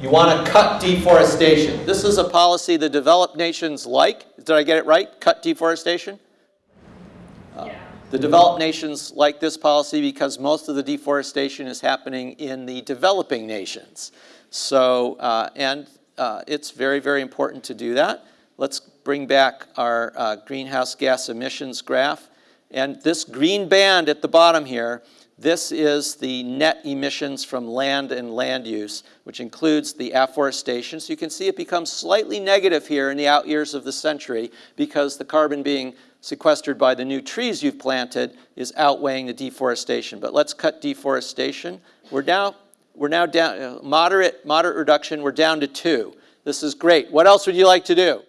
You want to cut deforestation. This is a policy the developed nations like. Did I get it right? Cut deforestation? Uh, The developed nations like this policy because most of the deforestation is happening in the developing nations. So, uh, and uh, it's very, very important to do that. Let's bring back our uh, greenhouse gas emissions graph. And this green band at the bottom here, this is the net emissions from land and land use, which includes the afforestation. So you can see it becomes slightly negative here in the out years of the century because the carbon being sequestered by the new trees you've planted is outweighing the deforestation. But let's cut deforestation. We're now, we're now down, uh, moderate, moderate reduction, we're down to two. This is great. What else would you like to do?